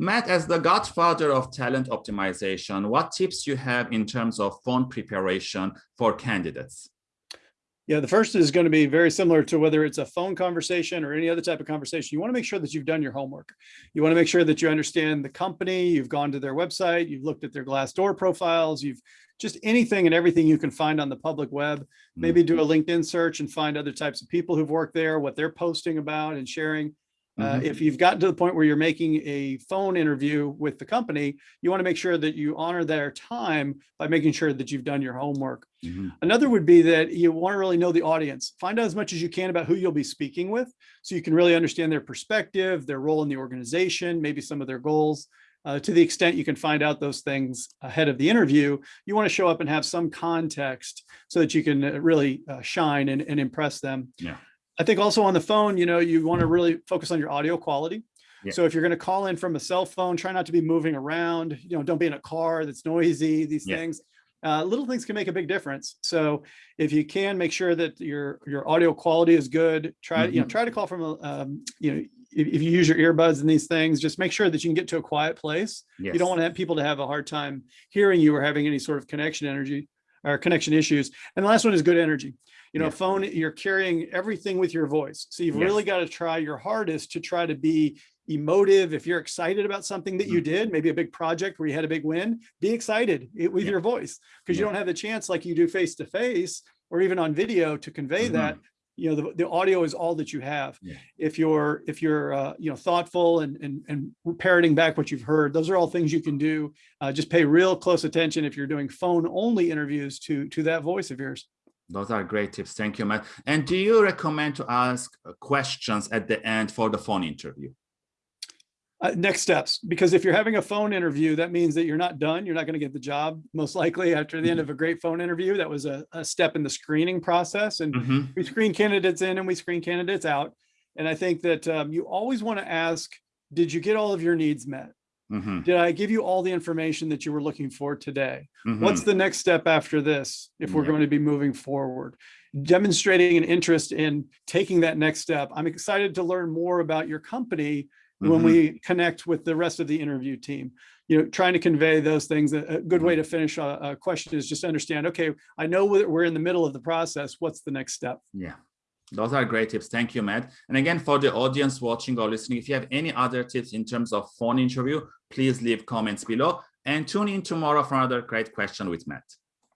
Matt, as the godfather of talent optimization, what tips you have in terms of phone preparation for candidates? Yeah, the first is going to be very similar to whether it's a phone conversation or any other type of conversation. You want to make sure that you've done your homework. You want to make sure that you understand the company, you've gone to their website, you've looked at their Glassdoor profiles, you've just anything and everything you can find on the public web. Maybe do a Mm-hmm. LinkedIn search and find other types of people who've worked there, what they're posting about and sharing. Uh, Mhm. if you've gotten to the point where you're making a phone interview with the company, you want to make sure that you honor their time by making sure that you've done your homework. Mhm. Another would be that you want to really know the audience. Find out as much as you can about who you'll be speaking with so you can really understand their perspective, their role in the organization, maybe some of their goals. Uh, to the extent you can find out those things ahead of the interview, you want to show up and have some context so that you can uh, really uh, shine and, and impress them. Yeah. I think also on the phone, you know, you want to really focus on your audio quality. Yeah. So if you're going to call in from a cell phone, try not to be moving around, you know, don't be in a car that's noisy, these Yeah. things. Uh, little things can make a big difference. So if you can make sure that your your audio quality is good, try you know Mhm. try to call from a um, you know if, if you use your earbuds and these things, just make sure that you can get to a quiet place. Yes. You don't want to have people to have a hard time hearing you or having any sort of connection energy or connection issues. And the last one is good energy. You know, Yeah. phone, you're carrying everything with your voice. So you've really got to try your hardest to try to be emotive. If you're excited about something that Mm-hmm. you did, maybe a big project where you had a big win, be excited with Yeah. your voice because you don't have the chance like you do face to face or even on video to convey Mhm. that. You know, the, the audio is all that you have. Yeah. If you're if you're uh, you know thoughtful and and and parroting back what you've heard, those are all things you can do. Uh, just pay real close attention if you're doing phone only interviews to to that voice of yours. Those are great tips. Thank you, Matt. And do you recommend to ask questions at the end for the phone interview? Uh, next steps, because if you're having a phone interview, that means that you're not done. You're not going to get the job most likely after the end of a great phone interview. That was a, a step in the screening process. And Mhm. we screen candidates in and we screen candidates out. And I think that um, you always want to ask, did you get all of your needs met? Mhm. Did I give you all the information that you were looking for today? Mhm. What's the next step after this if we're Yeah. going to be moving forward? Demonstrating an interest in taking that next step. I'm excited to learn more about your company when Mhm. we connect with the rest of the interview team. You know, trying to convey those things. A good way to finish a, a question is just understand, okay, I know we're in the middle of the process. What's the next step? Yeah, those are great tips. Thank you, Matt. And again, for the audience watching or listening, if you have any other tips in terms of phone interview, please leave comments below and tune in tomorrow for another great question with Matt.